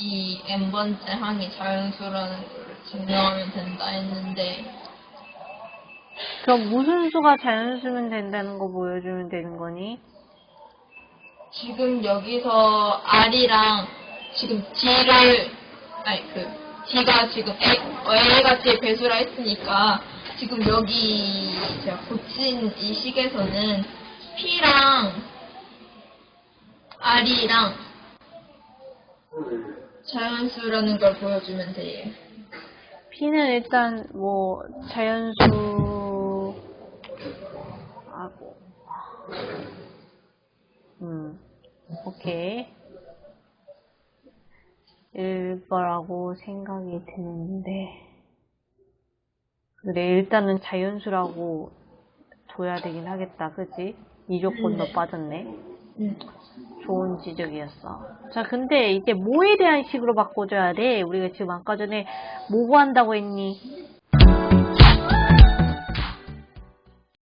이 n번째 항이 자연수라는 걸 증명하면 된다 했는데 그럼 무슨 수가 자연수면 된다는 거 보여주면 되는 거니? 지금 여기서 R이랑 지금 D를 아니 그 D가 지금 A, A같이 배수라 했으니까 지금 여기 제가 고친 이 식에서는 P랑 R이랑 자연수라는 걸 보여주면 돼요. P는 일단 뭐 자연수 하고 음 오케이 일 거라고 생각이 드는데 그래 일단은 자연수라고 둬야 되긴 하겠다 그지? 이 조건도 네. 빠졌네 음. 좋은 지적이었어. 자, 근데 이제 뭐에 대한 식으로 바꿔줘야 돼? 우리가 지금 아까 전에 뭐 구한다고 했니?